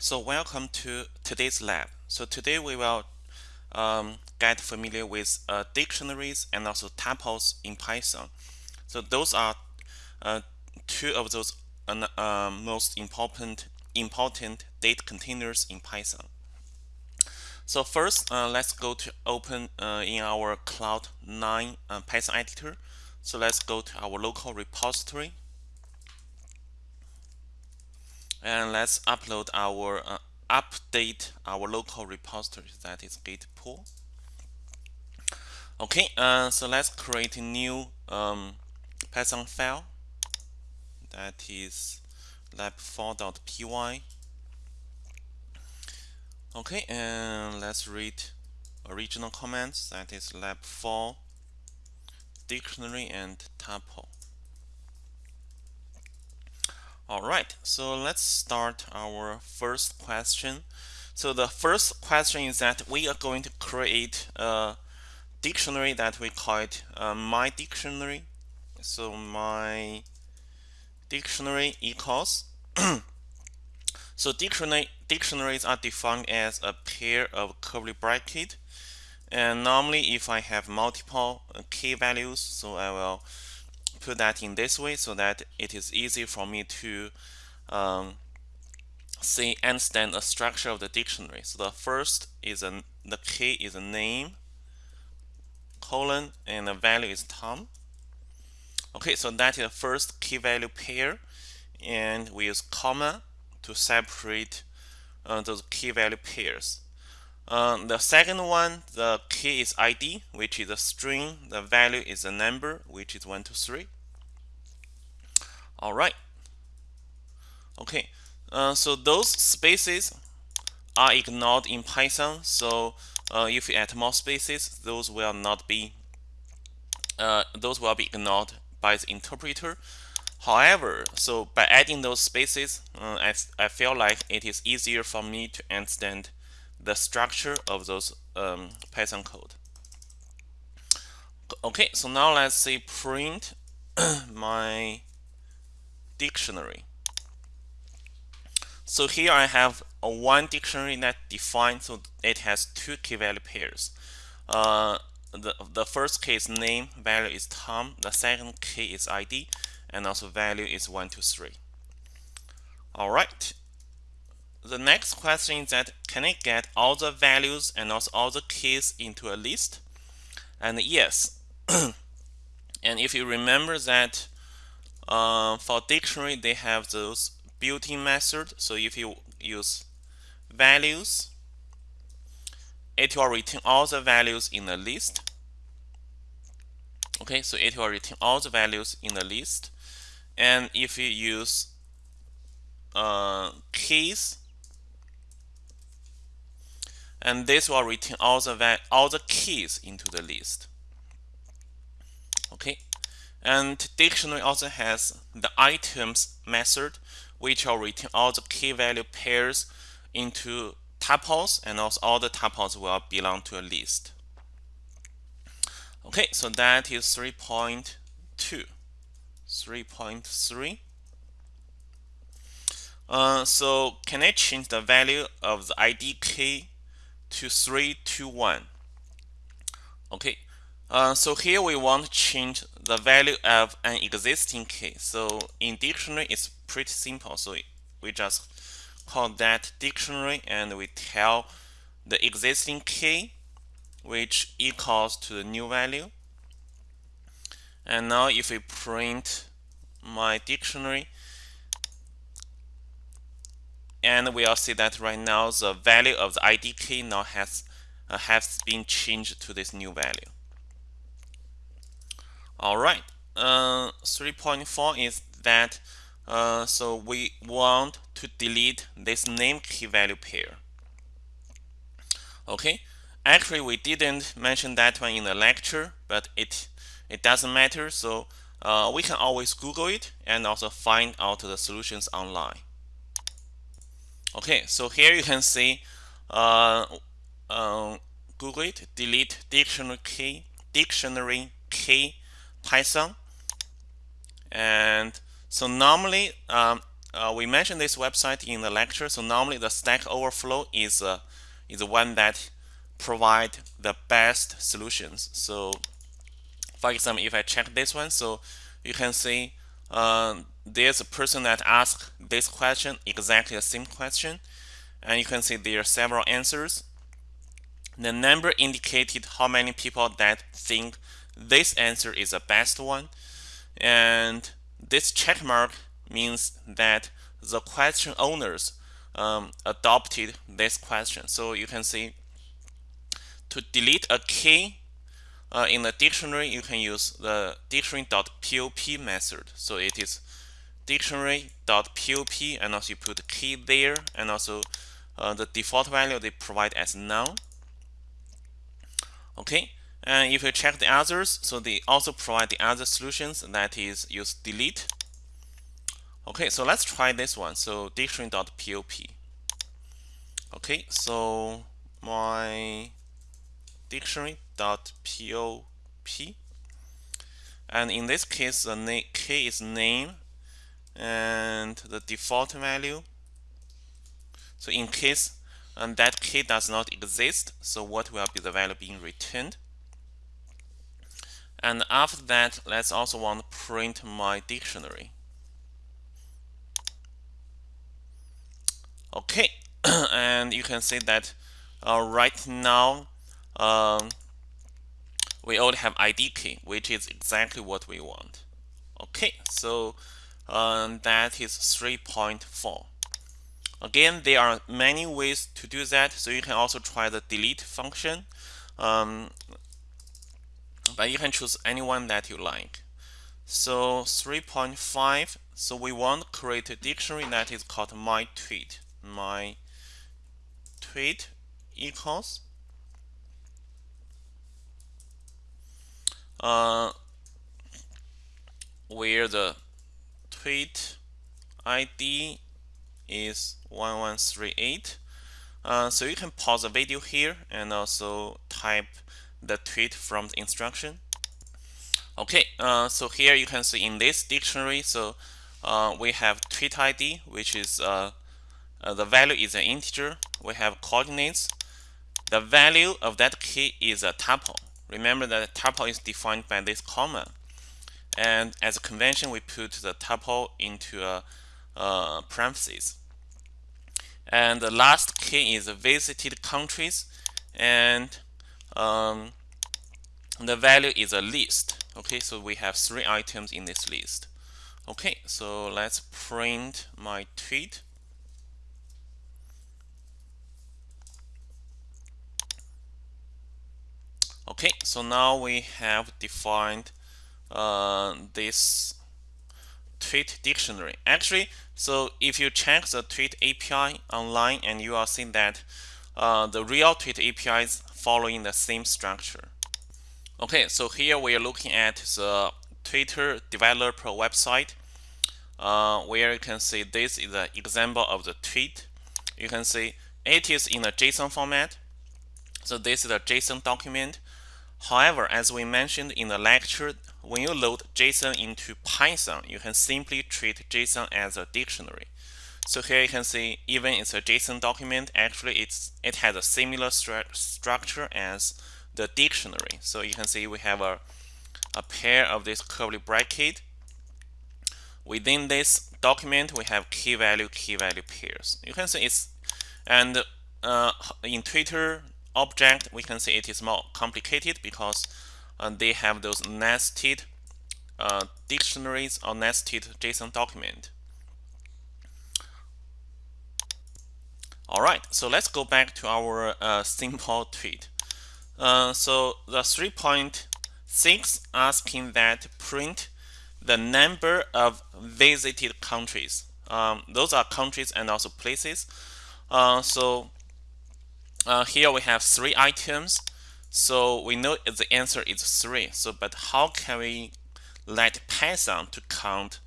So welcome to today's lab. So today we will um, get familiar with uh, dictionaries and also tuples in Python. So those are uh, two of those uh, most important important data containers in Python. So first, uh, let's go to open uh, in our Cloud 9 uh, Python editor. So let's go to our local repository and let's upload our uh, update our local repository that is git pull okay uh, so let's create a new um, python file. That is lab4.py okay and let's read original commands. That is lab4 dictionary and tuple all right, so let's start our first question. So the first question is that we are going to create a dictionary that we call it uh, my dictionary. So my dictionary equals. so dictionary dictionaries are defined as a pair of curly bracket. And normally if I have multiple uh, key values, so I will put that in this way so that it is easy for me to um, see understand the structure of the dictionary. So the first is a the key is a name colon and the value is Tom. Okay, so that is the first key value pair and we use comma to separate uh, those key value pairs. Uh, the second one, the key is ID, which is a string. The value is a number, which is 1, 2, 3. All right. Okay, uh, so those spaces are ignored in Python. So uh, if you add more spaces, those will not be uh, those will be ignored by the interpreter. However, so by adding those spaces, uh, I, I feel like it is easier for me to understand the structure of those um, Python code. Okay, so now let's say print my dictionary. So here I have a one dictionary that defines so it has two key value pairs. Uh, the, the first key is name, value is Tom, the second key is ID, and also value is 123. All right, the next question is that can I get all the values and also all the keys into a list? And yes. and if you remember that uh, for dictionary, they have those built-in method. So if you use values, it will return all the values in the list. Okay, so it will return all the values in the list. And if you use uh, keys, and this will return all the all the keys into the list. Okay, and dictionary also has the items method, which will return all the key value pairs into tuples, and also all the tuples will belong to a list. Okay, so that is 3.2. 3.3. Uh, so can I change the value of the ID key to 3 to 1. Okay, uh, so here we want to change the value of an existing key. So in dictionary, it's pretty simple. So we just call that dictionary and we tell the existing key which equals to the new value. And now if we print my dictionary, and we'll see that right now the value of the ID key now has uh, has been changed to this new value. All right, uh, 3.4 is that uh, so we want to delete this name key value pair. Okay, actually we didn't mention that one in the lecture, but it it doesn't matter. So uh, we can always Google it and also find out the solutions online. Okay, so here you can see uh, uh, Google it, delete dictionary key, dictionary key Python. And so normally um, uh, we mentioned this website in the lecture. So normally the Stack Overflow is uh, is the one that provide the best solutions. So for example, if I check this one, so you can see uh, there's a person that asked this question, exactly the same question, and you can see there are several answers. The number indicated how many people that think this answer is the best one, and this check mark means that the question owners um, adopted this question. So you can see to delete a key uh, in the dictionary, you can use the dictionary.pop method. So it is dictionary.pop and also you put key there and also uh, the default value they provide as null. Okay, and if you check the others, so they also provide the other solutions that is use delete. Okay, so let's try this one. So dictionary.pop. Okay, so my dictionary.pop and in this case the name key is name and the default value. So in case and that key does not exist so what will be the value being returned? And after that let's also want to print my dictionary. Okay and you can see that uh, right now um, we only have ID key, which is exactly what we want. Okay, so um, that is 3.4. Again, there are many ways to do that, so you can also try the delete function. Um, but you can choose anyone that you like. So 3.5, so we want to create a dictionary that is called my tweet. My tweet equals uh, where the tweet ID is 1138. Uh, so you can pause the video here and also type the tweet from the instruction. Okay, uh, so here you can see in this dictionary, so uh, we have tweet ID, which is uh, uh, the value is an integer. We have coordinates. The value of that key is a tuple. Remember that tuple is defined by this comma. And as a convention, we put the tuple into a, parentheses. And the last key is visited countries. And um, the value is a list. Okay, so we have three items in this list. Okay, so let's print my tweet. Okay, so now we have defined uh, this tweet dictionary. Actually, so if you check the tweet API online and you will see that uh, the real tweet API is following the same structure. Okay, so here we are looking at the Twitter developer website uh, where you can see this is an example of the tweet. You can see it is in a JSON format. So this is a JSON document However, as we mentioned in the lecture, when you load JSON into Python, you can simply treat JSON as a dictionary. So here you can see even it's a JSON document, actually it's it has a similar stru structure as the dictionary. So you can see we have a, a pair of this curly bracket. Within this document, we have key value, key value pairs. You can see it's, and uh, in Twitter, object, we can see it is more complicated because uh, they have those nested uh, dictionaries or nested JSON document. All right, so let's go back to our uh, simple tweet. Uh, so the 3.6 asking that print the number of visited countries. Um, those are countries and also places. Uh, so uh, here we have three items. So we know the answer is three. So, but how can we let Python to count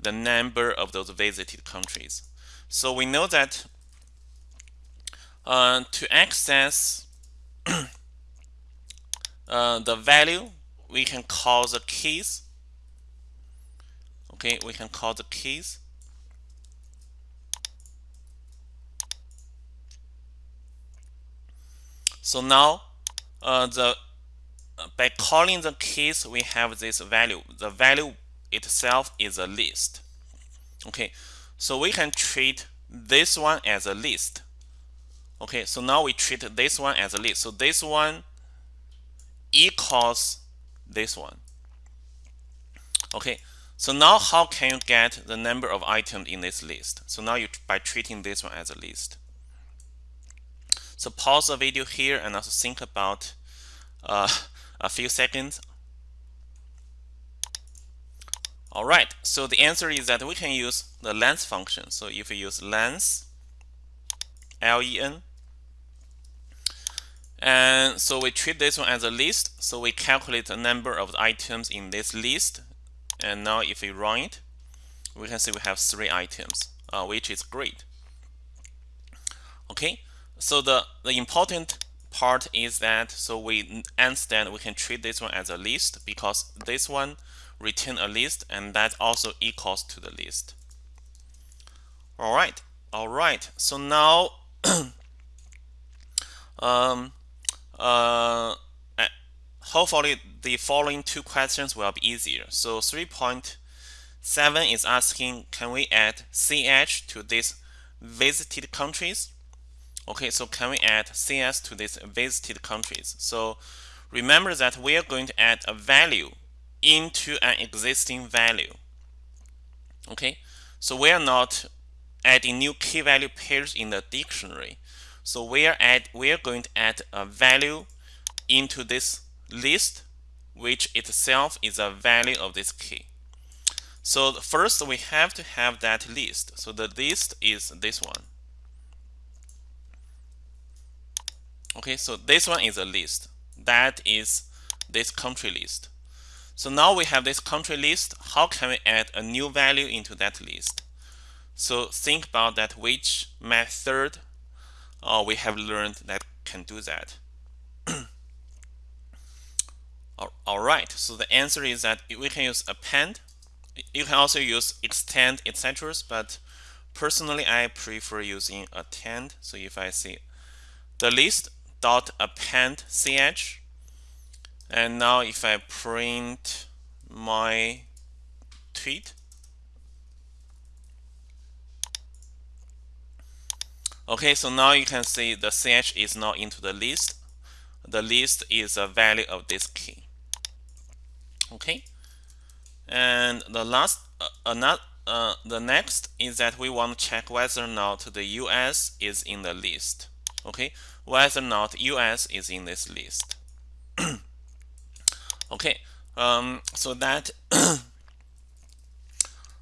the number of those visited countries? So we know that uh, to access uh, the value, we can call the keys. Okay, we can call the keys. So now uh, the by calling the keys, we have this value. The value itself is a list. Okay, so we can treat this one as a list. Okay, so now we treat this one as a list. So this one equals this one. Okay, so now how can you get the number of items in this list? So now you by treating this one as a list. So pause the video here and also think about uh, a few seconds. All right, so the answer is that we can use the length function. So if we use length, L-E-N, and so we treat this one as a list. So we calculate the number of items in this list. And now if we run it, we can see we have three items, uh, which is great. Okay, so the, the important part is that so we understand we can treat this one as a list because this one return a list and that also equals to the list. All right, all right. So now, um, uh, hopefully the following two questions will be easier. So 3.7 is asking, can we add CH to these visited countries? Okay, so can we add CS to these visited countries? So remember that we are going to add a value into an existing value. Okay, so we are not adding new key value pairs in the dictionary. So we are add we are going to add a value into this list, which itself is a value of this key. So first we have to have that list. So the list is this one. Okay, so this one is a list. That is this country list. So now we have this country list. How can we add a new value into that list? So think about that which method uh, we have learned that can do that. All right, so the answer is that we can use append. You can also use extend, etc. But personally, I prefer using append. So if I see the list, dot append ch. And now if I print my tweet. Okay so now you can see the ch is not into the list. The list is a value of this key. Okay. And the last uh, another uh, the next is that we want to check whether or not the US is in the list okay whether or not US is in this list. okay, um, so that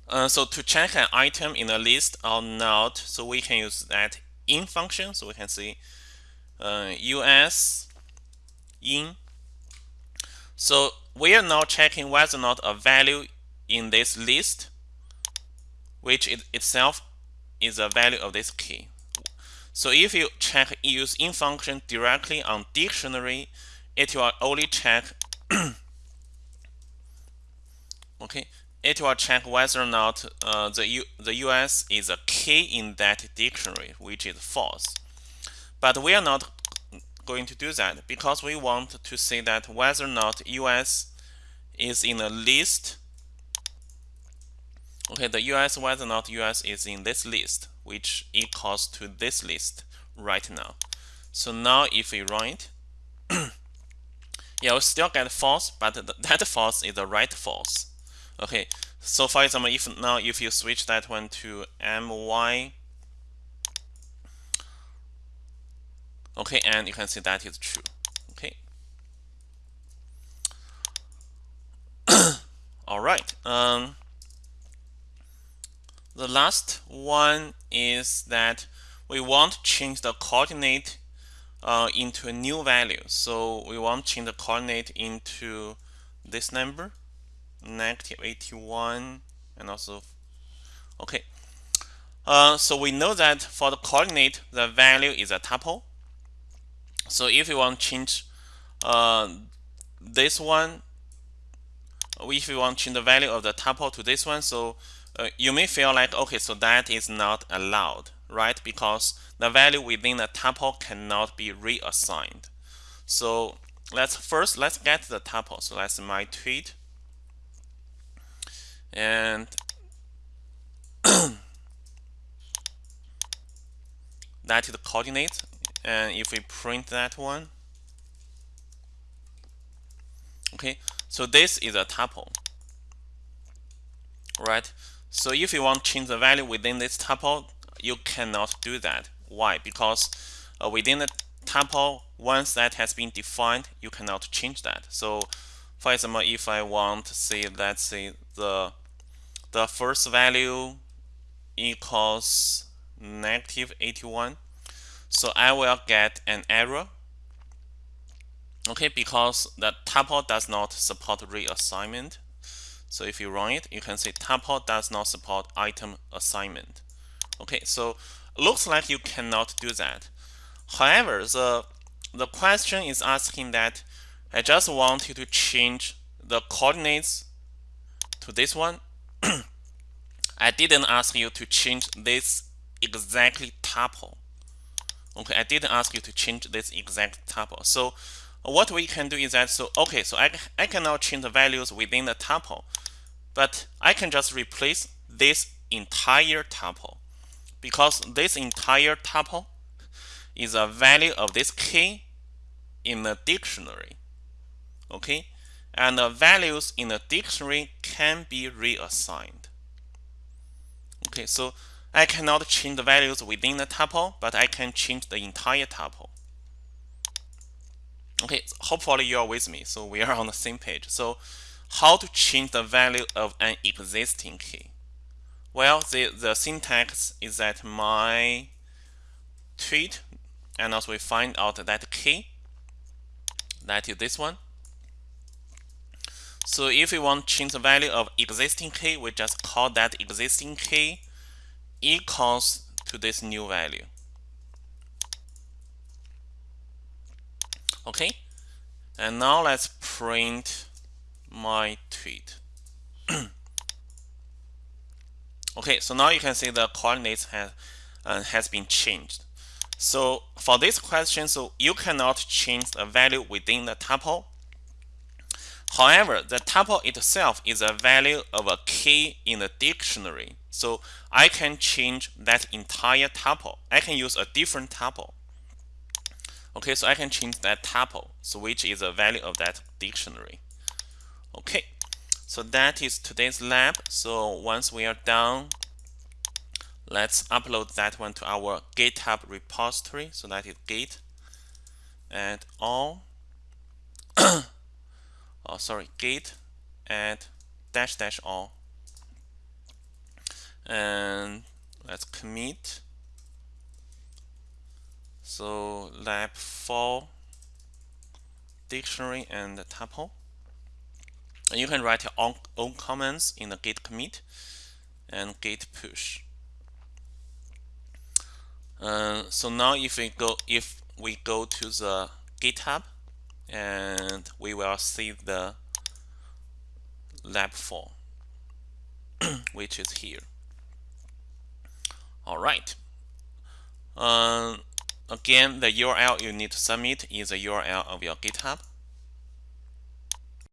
uh, so to check an item in a list or not, so we can use that in function. So we can see uh, US in. So we are now checking whether or not a value in this list, which it itself is a value of this key. So if you check use in function directly on dictionary, it will only check okay, it will check whether or not uh, the U, the US is a key in that dictionary, which is false. But we are not going to do that because we want to see that whether or not US is in a list. Okay, the US whether or not US is in this list which equals to this list right now. So now if we run it, yeah, we still get false, but that false is the right false. Okay, so for example, if now if you switch that one to my, okay, and you can see that is true. Okay. All right. Um, the last one is that we want to change the coordinate uh, into a new value. So we want to change the coordinate into this number, negative 81, and also, okay. Uh, so we know that for the coordinate, the value is a tuple. So if we want to change uh, this one, if we want to change the value of the tuple to this one, so uh, you may feel like, okay, so that is not allowed. right? Because the value within the tuple cannot be reassigned. So let's first let's get the tuple. So that's my tweet. And that is the coordinate. And if we print that one, okay, so this is a tuple, right? So if you want to change the value within this tuple, you cannot do that. Why? Because uh, within the tuple, once that has been defined, you cannot change that. So for example, if I want to say, let's say the the first value equals negative 81, so I will get an error. Okay, because the tuple does not support reassignment. So if you run it, you can see tuple does not support item assignment. Okay, so looks like you cannot do that. However, the the question is asking that I just want you to change the coordinates to this one. I didn't ask you to change this exactly tuple. Okay, I didn't ask you to change this exact tuple. So what we can do is that, so okay, so I, I can now change the values within the tuple, but I can just replace this entire tuple because this entire tuple is a value of this key in the dictionary. Okay, and the values in the dictionary can be reassigned. Okay, so I cannot change the values within the tuple, but I can change the entire tuple. Okay, so hopefully you are with me. So we are on the same page. So how to change the value of an existing key? Well, the, the syntax is that my tweet, and also we find out that key, that is this one. So if we want to change the value of existing key, we just call that existing key equals to this new value. Okay, and now let's print my tweet. okay, so now you can see the coordinates has uh, has been changed. So for this question, so you cannot change the value within the tuple. However, the tuple itself is a value of a key in the dictionary. So I can change that entire tuple. I can use a different tuple. Okay, so I can change that tuple, so which is a value of that dictionary. Okay, so that is today's lab. So once we are done, let's upload that one to our GitHub repository. So that is git add all. oh, sorry, git add dash dash all. And let's commit so lab 4 dictionary and tuple. And you can write your own, own comments in the git commit and git push. Uh, so now if we go if we go to the GitHub and we will see the lab 4 which is here. All right. Um, Again, the URL you need to submit is the URL of your GitHub.